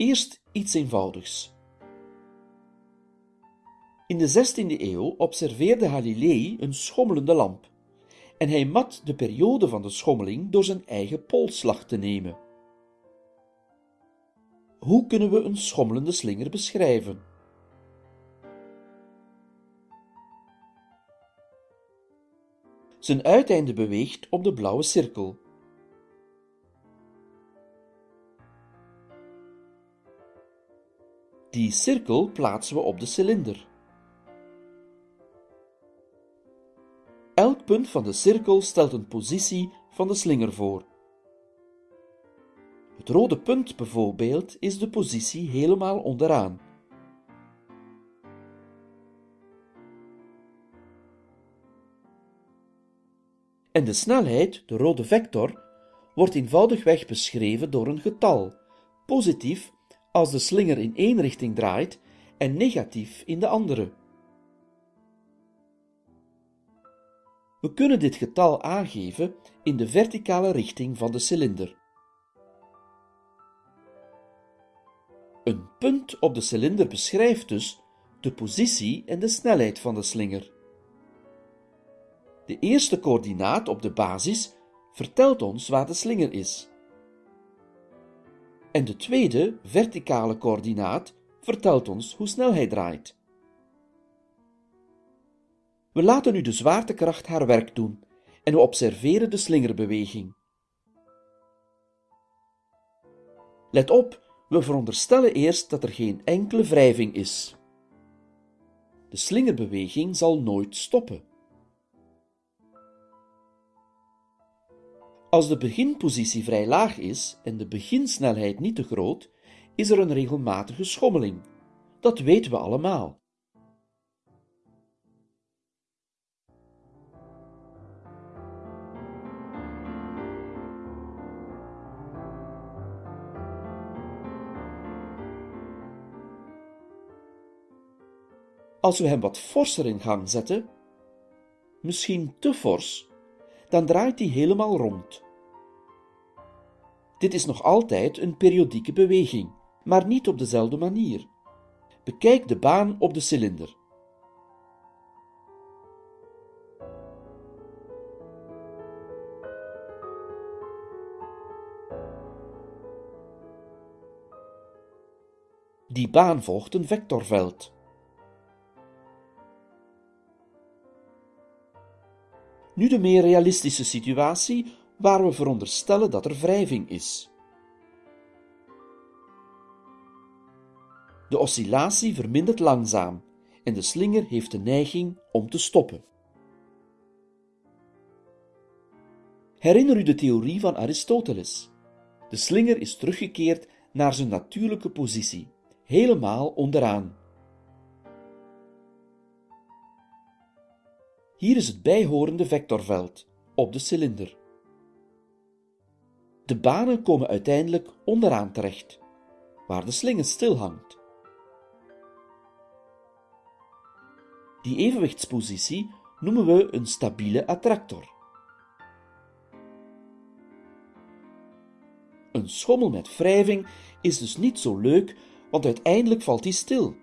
Eerst iets eenvoudigs. In de 16e eeuw observeerde Galilei een schommelende lamp en hij mat de periode van de schommeling door zijn eigen polsslag te nemen. Hoe kunnen we een schommelende slinger beschrijven? Zijn uiteinde beweegt op de blauwe cirkel. Die cirkel plaatsen we op de cilinder. Elk punt van de cirkel stelt een positie van de slinger voor. Het rode punt bijvoorbeeld is de positie helemaal onderaan. En de snelheid, de rode vector, wordt eenvoudigweg beschreven door een getal, positief als de slinger in één richting draait en negatief in de andere. We kunnen dit getal aangeven in de verticale richting van de cilinder. Een punt op de cilinder beschrijft dus de positie en de snelheid van de slinger. De eerste coördinaat op de basis vertelt ons waar de slinger is. En de tweede, verticale coördinaat, vertelt ons hoe snel hij draait. We laten nu de zwaartekracht haar werk doen en we observeren de slingerbeweging. Let op, we veronderstellen eerst dat er geen enkele wrijving is. De slingerbeweging zal nooit stoppen. Als de beginpositie vrij laag is en de beginsnelheid niet te groot, is er een regelmatige schommeling. Dat weten we allemaal. Als we hem wat forser in gang zetten, misschien te fors, dan draait hij helemaal rond. Dit is nog altijd een periodieke beweging, maar niet op dezelfde manier. Bekijk de baan op de cilinder. Die baan volgt een vectorveld. Nu de meer realistische situatie waar we veronderstellen dat er wrijving is. De oscillatie vermindert langzaam en de slinger heeft de neiging om te stoppen. Herinner u de theorie van Aristoteles. De slinger is teruggekeerd naar zijn natuurlijke positie, helemaal onderaan. Hier is het bijhorende vectorveld op de cilinder. De banen komen uiteindelijk onderaan terecht, waar de slinger stilhangt. Die evenwichtspositie noemen we een stabiele attractor. Een schommel met wrijving is dus niet zo leuk, want uiteindelijk valt hij stil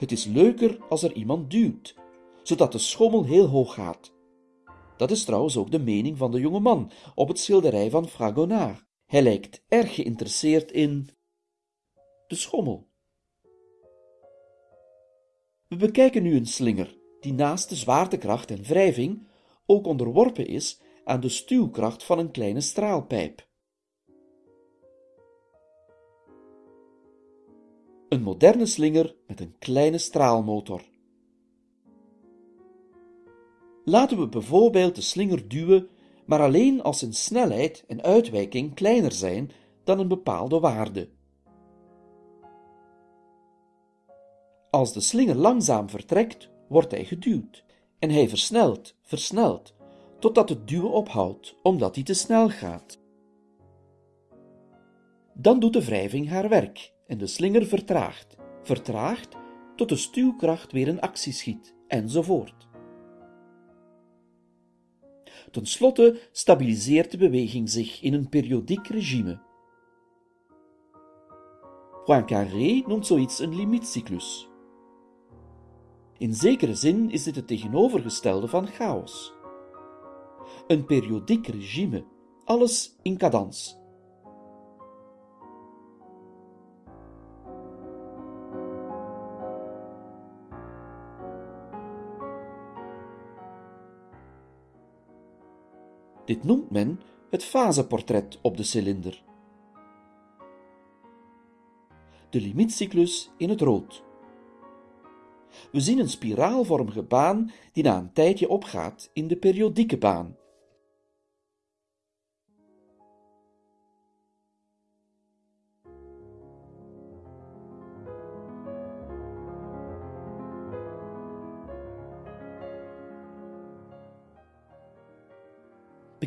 Het is leuker als er iemand duwt, zodat de schommel heel hoog gaat. Dat is trouwens ook de mening van de jonge man op het schilderij van Fragonard. Hij lijkt erg geïnteresseerd in de schommel. We bekijken nu een slinger die naast de zwaartekracht en wrijving ook onderworpen is aan de stuwkracht van een kleine straalpijp. Een moderne slinger met een kleine straalmotor. Laten we bijvoorbeeld de slinger duwen, maar alleen als zijn snelheid en uitwijking kleiner zijn dan een bepaalde waarde. Als de slinger langzaam vertrekt, wordt hij geduwd en hij versnelt, versnelt, totdat het duwen ophoudt omdat hij te snel gaat. Dan doet de wrijving haar werk en de slinger vertraagt, vertraagt tot de stuwkracht weer in actie schiet, enzovoort. Ten slotte stabiliseert de beweging zich in een periodiek regime. Poincaré noemt zoiets een limietcyclus. In zekere zin is dit het tegenovergestelde van chaos. Een periodiek regime, alles in cadans. Dit noemt men het faseportret op de cilinder. De limietcyclus in het rood. We zien een spiraalvormige baan die na een tijdje opgaat in de periodieke baan.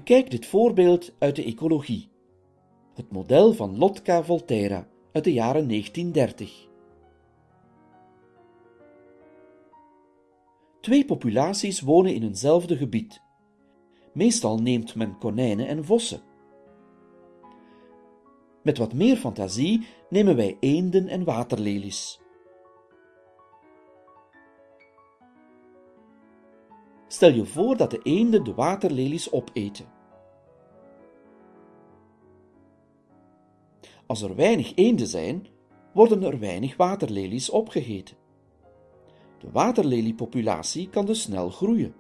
Bekijk dit voorbeeld uit de ecologie. Het model van Lotka Volterra uit de jaren 1930. Twee populaties wonen in eenzelfde gebied. Meestal neemt men konijnen en vossen. Met wat meer fantasie nemen wij eenden en waterlelies. Stel je voor dat de eenden de waterlelies opeten. Als er weinig eenden zijn, worden er weinig waterlelies opgegeten. De waterleliepopulatie kan dus snel groeien.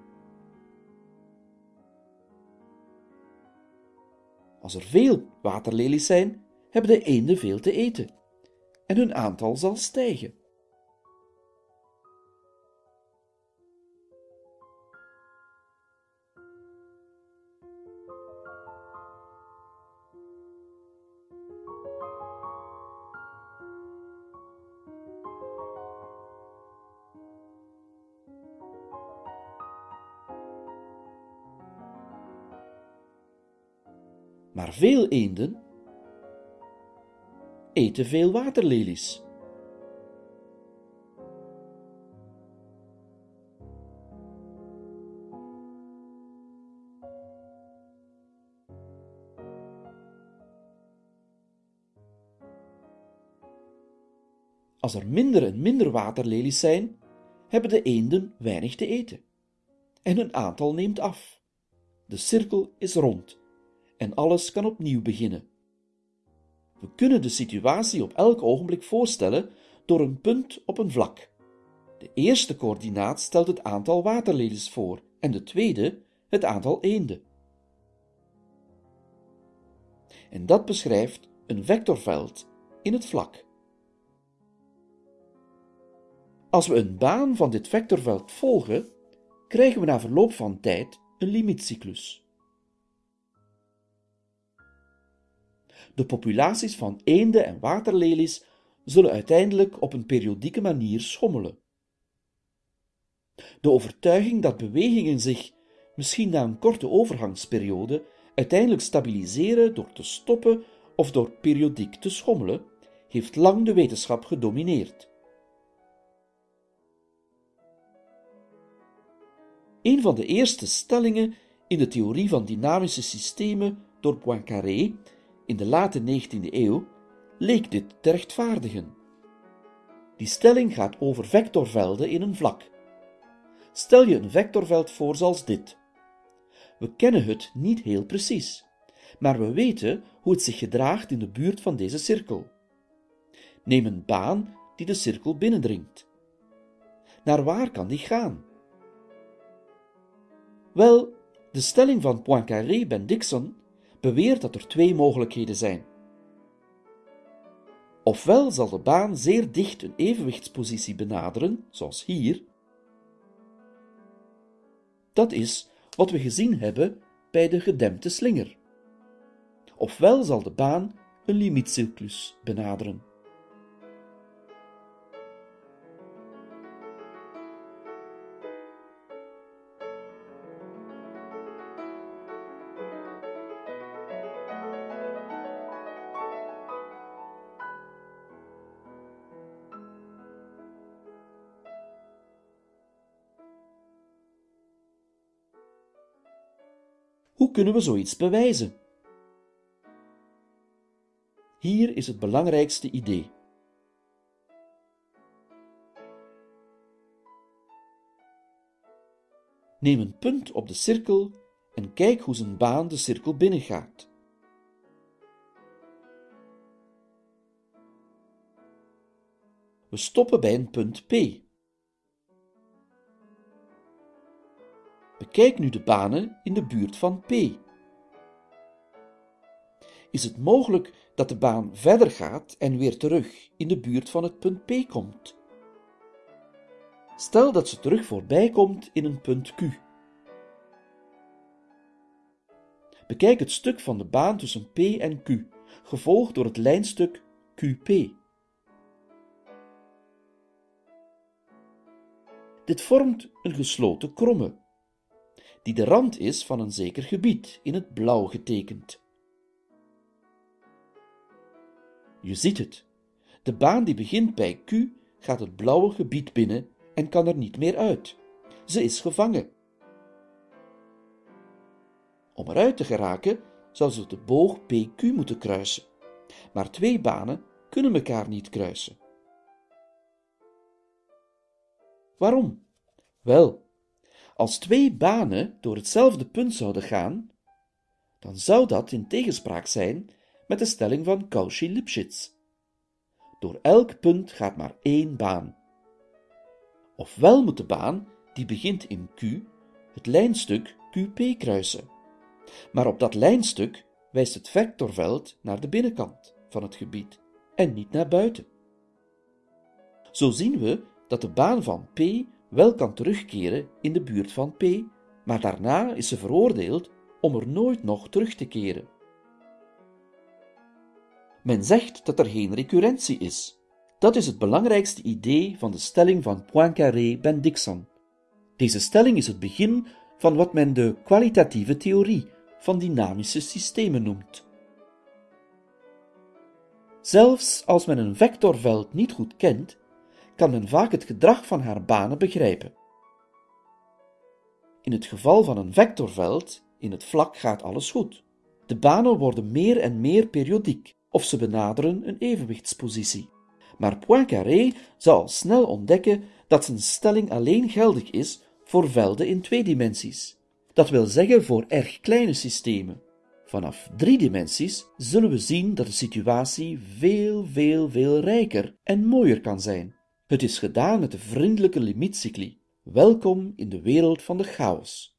Als er veel waterlelies zijn, hebben de eenden veel te eten en hun aantal zal stijgen. Maar veel eenden eten veel waterlelies. Als er minder en minder waterlelies zijn, hebben de eenden weinig te eten. En hun aantal neemt af. De cirkel is rond en alles kan opnieuw beginnen. We kunnen de situatie op elk ogenblik voorstellen door een punt op een vlak. De eerste coördinaat stelt het aantal waterlelies voor en de tweede het aantal eenden. En dat beschrijft een vectorveld in het vlak. Als we een baan van dit vectorveld volgen, krijgen we na verloop van tijd een limietcyclus. De populaties van eenden en waterlelies zullen uiteindelijk op een periodieke manier schommelen. De overtuiging dat bewegingen zich, misschien na een korte overgangsperiode, uiteindelijk stabiliseren door te stoppen of door periodiek te schommelen, heeft lang de wetenschap gedomineerd. Een van de eerste stellingen in de theorie van dynamische systemen door Poincaré in de late 19e eeuw leek dit te rechtvaardigen. Die stelling gaat over vectorvelden in een vlak. Stel je een vectorveld voor zoals dit. We kennen het niet heel precies, maar we weten hoe het zich gedraagt in de buurt van deze cirkel. Neem een baan die de cirkel binnendringt. Naar waar kan die gaan? Wel, de stelling van Poincaré-Bendixson beweert dat er twee mogelijkheden zijn. Ofwel zal de baan zeer dicht een evenwichtspositie benaderen, zoals hier. Dat is wat we gezien hebben bij de gedempte slinger. Ofwel zal de baan een limietcyclus benaderen. Hoe kunnen we zoiets bewijzen? Hier is het belangrijkste idee. Neem een punt op de cirkel en kijk hoe zijn baan de cirkel binnengaat. We stoppen bij een punt P. Bekijk nu de banen in de buurt van P. Is het mogelijk dat de baan verder gaat en weer terug in de buurt van het punt P komt? Stel dat ze terug voorbij komt in een punt Q. Bekijk het stuk van de baan tussen P en Q, gevolgd door het lijnstuk QP. Dit vormt een gesloten kromme, die de rand is van een zeker gebied, in het blauw getekend. Je ziet het. De baan die begint bij Q gaat het blauwe gebied binnen en kan er niet meer uit. Ze is gevangen. Om eruit te geraken zou ze de boog PQ moeten kruisen. Maar twee banen kunnen elkaar niet kruisen. Waarom? Wel, als twee banen door hetzelfde punt zouden gaan, dan zou dat in tegenspraak zijn met de stelling van Cauchy-Lipschitz. Door elk punt gaat maar één baan. Ofwel moet de baan, die begint in Q, het lijnstuk QP kruisen. Maar op dat lijnstuk wijst het vectorveld naar de binnenkant van het gebied en niet naar buiten. Zo zien we dat de baan van P wel kan terugkeren in de buurt van P, maar daarna is ze veroordeeld om er nooit nog terug te keren. Men zegt dat er geen recurrentie is. Dat is het belangrijkste idee van de stelling van Poincaré-Bendixen. Deze stelling is het begin van wat men de kwalitatieve theorie van dynamische systemen noemt. Zelfs als men een vectorveld niet goed kent, kan men vaak het gedrag van haar banen begrijpen. In het geval van een vectorveld, in het vlak gaat alles goed. De banen worden meer en meer periodiek, of ze benaderen een evenwichtspositie. Maar Poincaré zal al snel ontdekken dat zijn stelling alleen geldig is voor velden in twee dimensies. Dat wil zeggen voor erg kleine systemen. Vanaf drie dimensies zullen we zien dat de situatie veel, veel, veel rijker en mooier kan zijn. Het is gedaan met de vriendelijke limietcycli. Welkom in de wereld van de chaos.